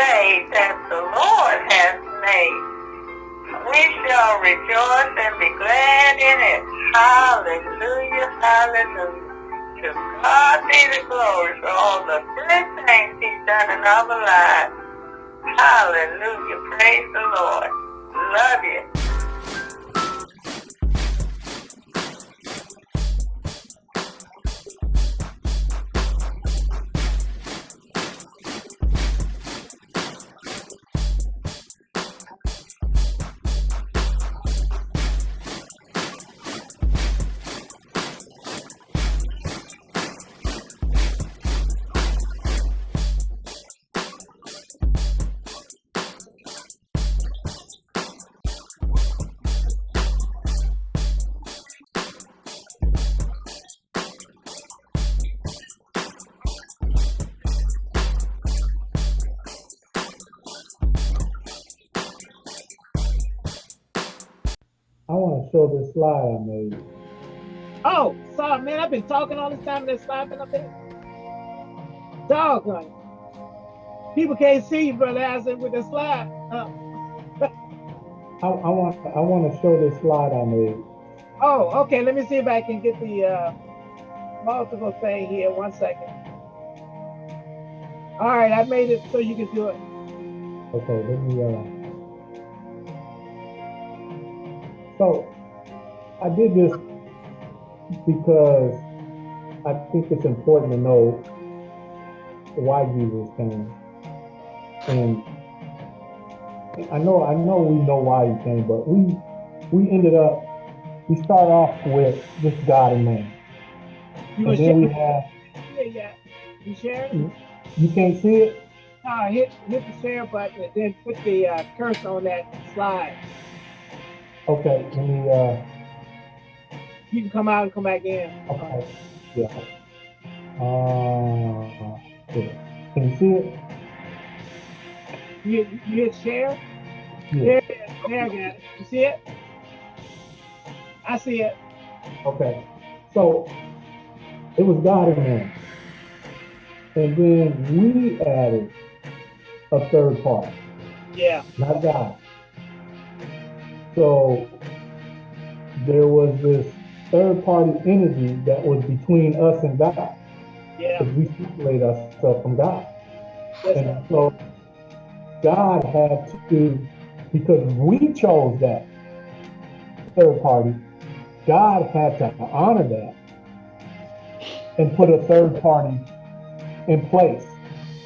day that the Lord has made. We shall rejoice and be glad in it. Hallelujah, hallelujah. To God be the glory for all the good things he's done in our lives. Hallelujah, praise the Lord. Love you. Show this slide I made. Oh, sorry, man. I've been talking all this time and this slide been up there. Doggone. People can't see you, brother Acid, with the slide. Uh. I, I, want I want to show this slide I made. Oh, okay. Let me see if I can get the uh, multiple thing here. One second. All right, I made it so you can do it. Okay, let me. Uh... So I did this because I think it's important to know why Jesus came. And I know I know we know why he came, but we we ended up we start off with just God and man. You and then we have yeah, you share it? You can't see it? No, hit hit the share button and then put the uh, cursor on that slide. Okay, can me uh you can come out and come back in. Okay. Yeah. Uh. Can you see it? You, you hit share? Yeah. There, there, I got it. You see it? I see it. Okay. So it was God and man. And then we added a third part. Yeah. Not God. So there was this third party energy that was between us and God. Yeah. Because we separate ourselves from God. And so God had to, because we chose that third party, God had to honor that and put a third party in place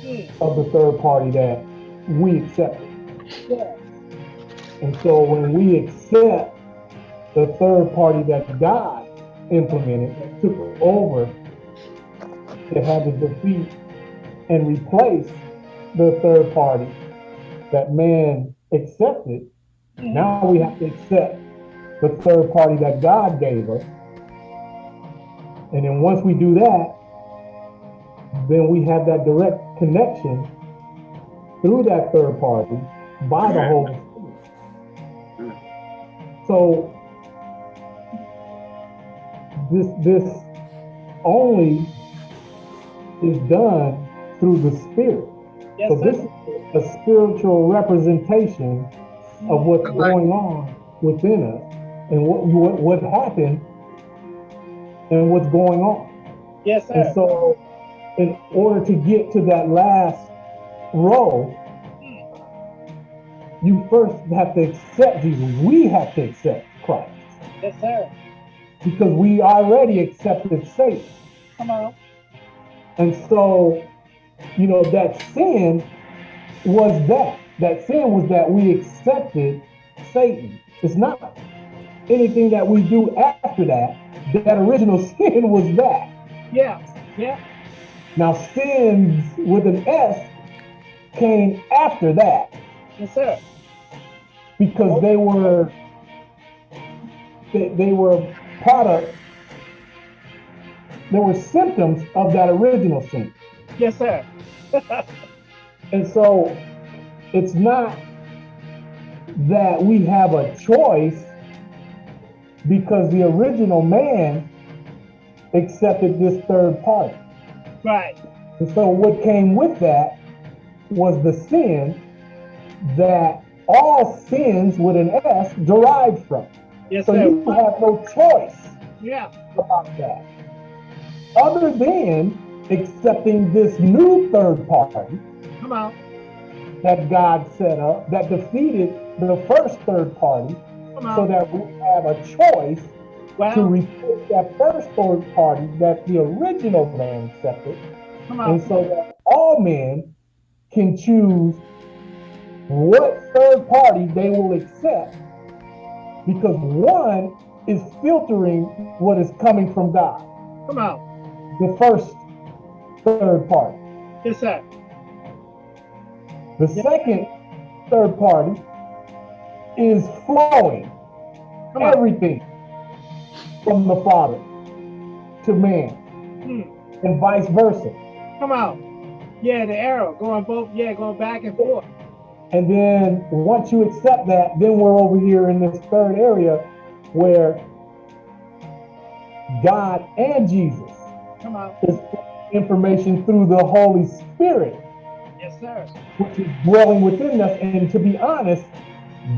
mm. of the third party that we accepted. Yeah. And so when we accept the third party that God implemented, that took over, that had to defeat and replace the third party that man accepted. Now we have to accept the third party that God gave us. And then once we do that, then we have that direct connection through that third party by the Holy Spirit. So this this only is done through the spirit. Yes, so this is a spiritual representation of what's going on within us and what what what happened and what's going on. Yes, sir. And so in order to get to that last row, you first have to accept Jesus. We have to accept Christ. Yes, sir because we already accepted Satan. Come on. And so, you know, that sin was that. That sin was that we accepted Satan. It's not anything that we do after that. That original sin was that. Yeah, yeah. Now, sins with an S came after that. Yes, sir. Because they were they, they were product, there were symptoms of that original sin. Yes, sir. and so it's not that we have a choice because the original man accepted this third party. Right. And so what came with that was the sin that all sins with an S derived from. Yes, So sir. you have no choice Yeah. about that. Other than accepting this new third party Come on. that God set up that defeated the first third party so that we have a choice to Well, replace that first third party that the original man accepted come and so that all men can choose what third party they will accept because one is filtering what is coming from God, Come on. the first third party. Yes, sir. The second third party is flowing Come on. everything from the Father to man Hmm. and vice versa. Come on. Yeah, the arrow going both. Yeah, going back and forth. And then once you accept that, then we're over here in this third area where God and Jesus Come on. is information through the Holy Spirit, Yes, sir. which is dwelling within us. And to be honest,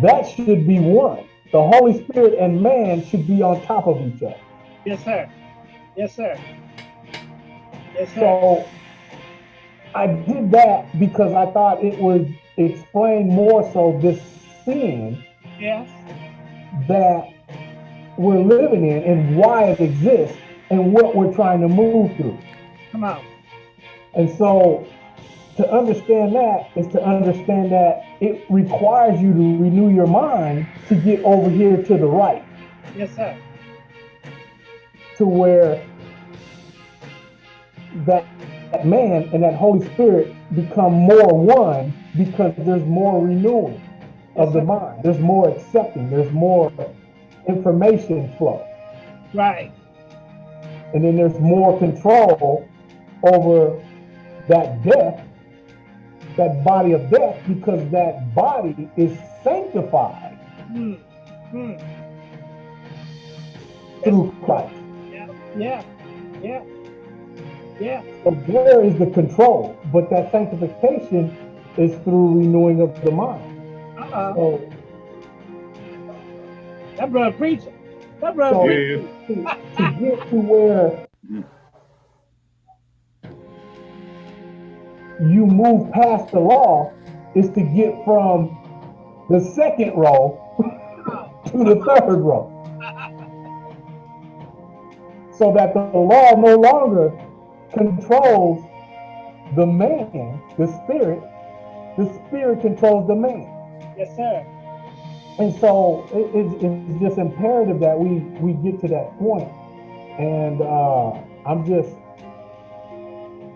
that should be one. The Holy Spirit and man should be on top of each other. Yes, sir. Yes, sir. Yes, sir. So I did that because I thought it would explain more so this sin Yes. that we're living in and why it exists and what we're trying to move through. Come on. And so to understand that is to understand that it requires you to renew your mind to get over here to the right, Yes, sir. to where that, that man and that Holy Spirit become more one because there's more renewing of the mind. There's more accepting. There's more information flow. Right. And then there's more control over that death, that body of death, because that body is sanctified. Hmm. through Christ. Yeah. Yeah. Yeah. Yeah. So there is the control, but that sanctification is through renewing of the mind. Uh-uh. So, That brother preaching. That brother so to, to get to where you move past the law is to get from the second row to the third row. So that the law no longer controls the man, the spirit, the spirit controls the man. Yes, sir. And so it, it's, it's just imperative that we, we get to that point. And uh, I'm just,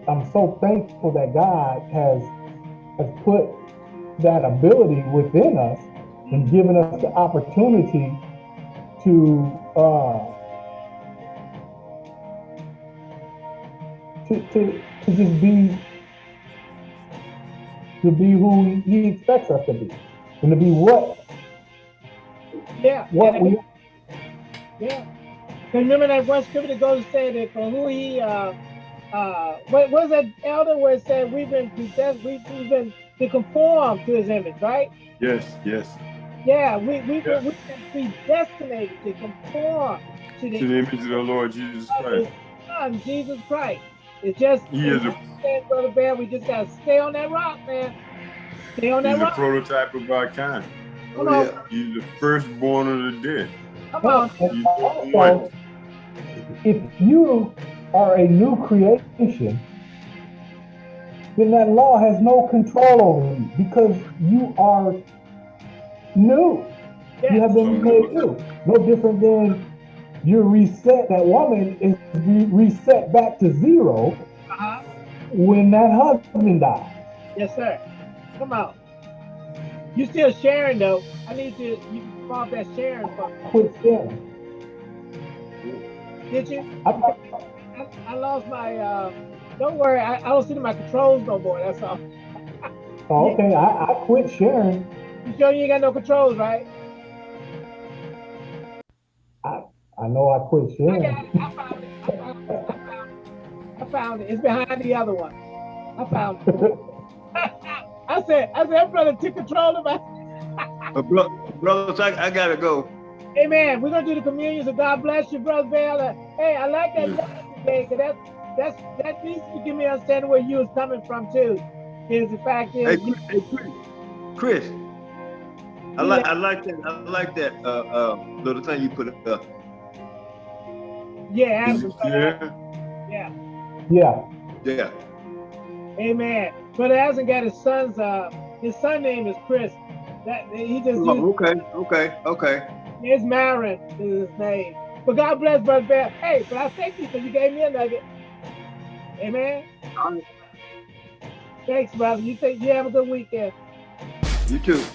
I'm so thankful that God has, has put that ability within us and given us the opportunity to, uh, to, to, to just be, to be who he- he expects us to be and to be what Yeah. what yeah. we Yeah. 'Cause remember that one scripture that goes to say that for who he uh uh what was that elder where it said we've been predestined we've, we've been to conform to his image, right? Yes, yes. Yeah, we we've Yeah. been, we've been predestinated to conform to the, To the image of the Lord Jesus of his Christ. son, Jesus Christ. It's just He is a, said, Brother Bear, we just gotta stay on that rock, man. Stay on that he's a prototype of our kind. Come Oh, on, yeah. He's the firstborn of the dead. come on. He's also, one. if you are a new creation, then that law has no control over you because you are new. You have been made new. No different than you're reset. That woman is re- reset back to zero Uh-huh. when that husband dies. Yes, sir. Come on. You still sharing though. I need you you off that sharing. Quit sharing. Did you? I, I, I lost my uh don't worry, I, I don't see my controls no more, that's all. okay, I, I quit sharing. You sure you ain't got no controls, right? I know I quit I sharing. got it. I found it. I found it. I found it. I found it. It's behind the other one. I found it. I said, I said, brother took control of my. Uh, bro, brothers, I, I gotta go. Amen. We're gonna do the communion. So God bless you, brother Bell. Uh, Hey, I like that lesson today, cause that's that's that needs to give me understanding where you was coming from too. Is the fact Hey, is, Chris, hey, Chris. Chris. I like I like that I like that uh uh little thing you put up. Yeah, Adam, Yeah. yeah. Yeah. Yeah. Amen. Brother hasn't got his son's uh his son name is Chris. That he just Oh, okay, okay, okay. his Marin is his name. But God bless Brother Bear. Hey, but I thank you because you gave me a nugget. Amen. All right. Thanks, brother. You think you have a good weekend. You too.